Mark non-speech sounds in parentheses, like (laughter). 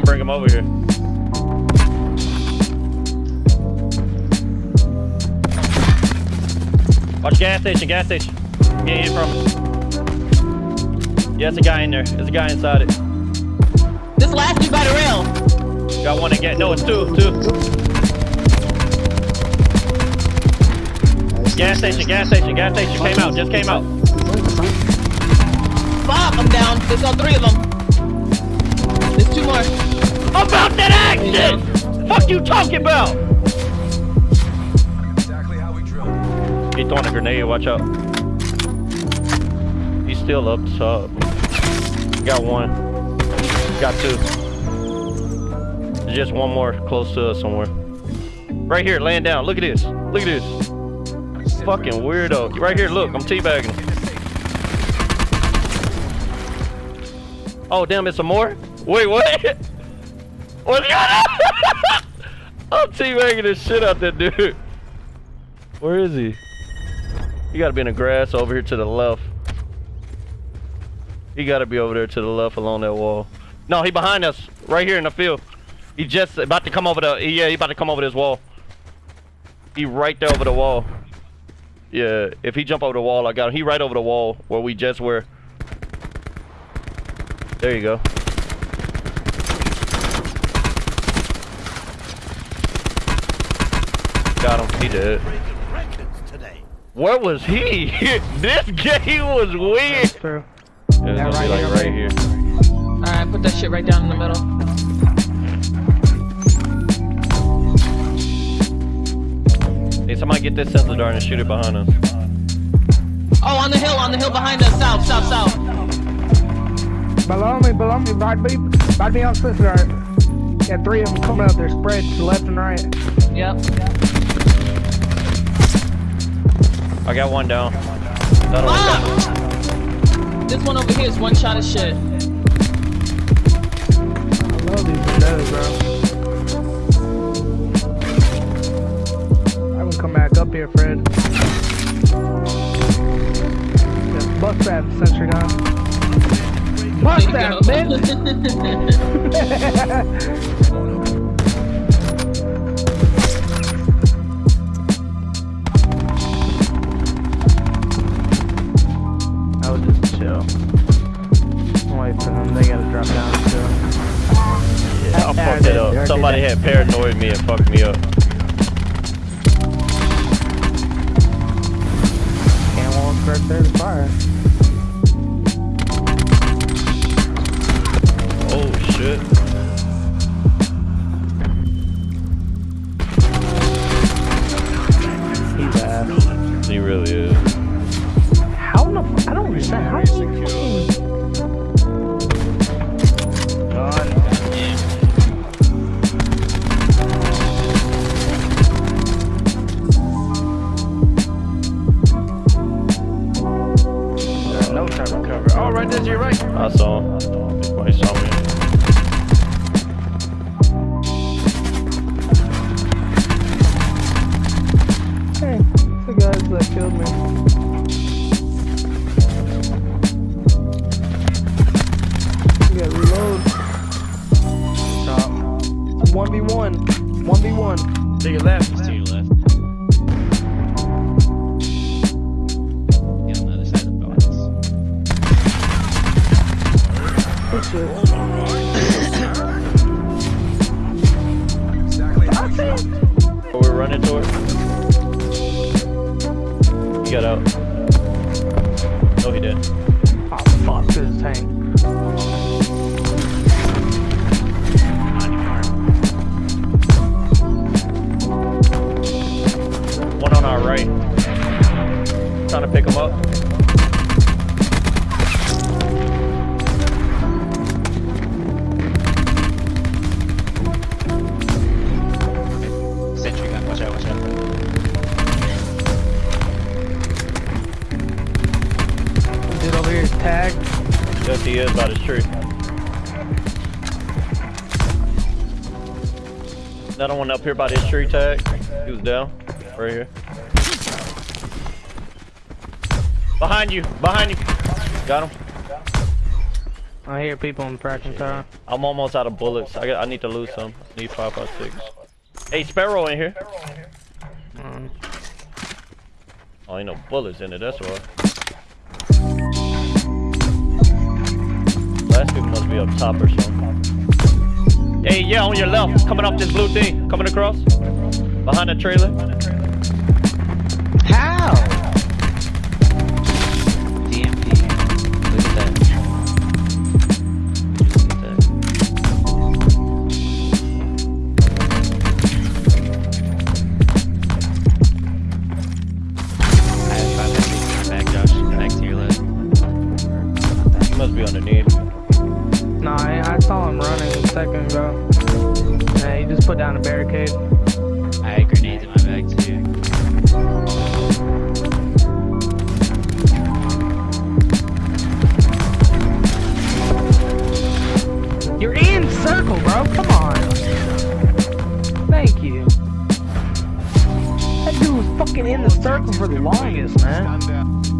He's bring him over here. Watch gas station, gas station. Get in from it. Yeah, it's a guy in there. There's a guy inside it. This last dude by the rail. Got one again. No, it's two, two. Gas station, gas station, gas station. Came out, just came out. Fuck, I'm down. There's all three of them. There's two more. About that action! Fuck you talking about? Exactly how we drill. He throwing a grenade, watch out. He's still up top. Got one. Got two. There's just one more close to us somewhere. Right here, laying down. Look at this. Look at this. Fucking weirdo. Right here, look. I'm teabagging. him. Oh, damn, it's some more? Wait, what? (laughs) What's going on? (laughs) I'm teabagging the shit out that dude. Where is he? He gotta be in the grass over here to the left. He gotta be over there to the left along that wall. No, he behind us, right here in the field. He just about to come over the, yeah, he about to come over this wall. He right there over the wall. Yeah, if he jump over the wall, I got him. He right over the wall where we just were. There you go. Got him. He did. Breaking records today. Where was he? (laughs) this game was weird. True. It was Yeah, gonna right be like here, right right here. Alright, put that shit right down in the middle. Hey, somebody get this sensor dart and shoot it behind us. Oh, on the hill, on the hill behind us. South, south, south. Below me, below me, right me, behind me on Swiss Dart. Got three of them coming up. They're spread to the left and right. Yep. I got one down. Another one ah! down. This one over here is one shot of shit. I love these windows, bro. I can come back up here, Fred. Just bust that sentry gun. Bust There that, go. (laughs) (laughs) Somebody had paranoid me and fucked me up. Can't walk right there to fire. Oh shit. Right there to your right. I saw him. Well, he saw me. Hey, the guys that killed me. You gotta reload. Stop. 1v1. 1v1. To your left. Shit. Exactly we drill. Where we're running toward. Tagged. Yes, he is by this tree. Another one up here by this tree tag. He was down. Right here. Behind you. Behind you. Got him. I hear people in the fracking tower. I'm almost out of bullets. I got, I need to lose some. Need five five six. Hey, Sparrow in here. Mm. Oh, ain't no bullets in it. That's why. Be up top or something. Hey, yeah, on your left, coming up this blue thing, coming across, behind the trailer. How? DMP. Look at that. Look at that. I have five enemies back, Josh. Back to your left. He must be underneath. Nah, I, I saw him running a second ago. Yeah, he just put down a barricade. I had grenades in my bag too. You're in circle, bro. Come on. Thank you. That dude was fucking in the circle for the longest, man.